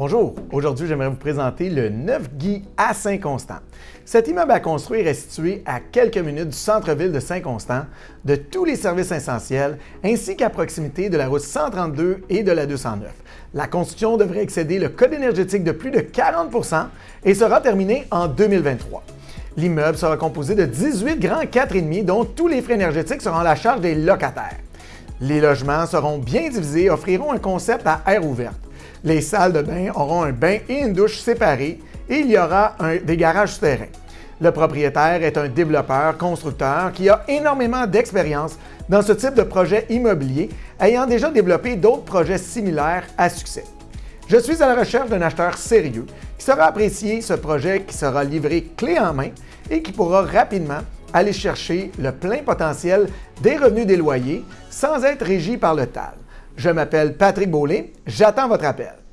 Bonjour, aujourd'hui j'aimerais vous présenter le 9 Guy à Saint-Constant. Cet immeuble à construire est situé à quelques minutes du centre-ville de Saint-Constant, de tous les services essentiels, ainsi qu'à proximité de la route 132 et de la 209. La construction devrait excéder le code énergétique de plus de 40% et sera terminée en 2023. L'immeuble sera composé de 18 grands 4,5 dont tous les frais énergétiques seront à la charge des locataires. Les logements seront bien divisés et offriront un concept à air ouverte. Les salles de bain auront un bain et une douche séparés et il y aura des garages souterrains. Le propriétaire est un développeur, constructeur qui a énormément d'expérience dans ce type de projet immobilier, ayant déjà développé d'autres projets similaires à succès. Je suis à la recherche d'un acheteur sérieux qui saura apprécier ce projet qui sera livré clé en main et qui pourra rapidement aller chercher le plein potentiel des revenus des loyers sans être régi par le TAL. Je m'appelle Patrick Beaulé, j'attends votre appel.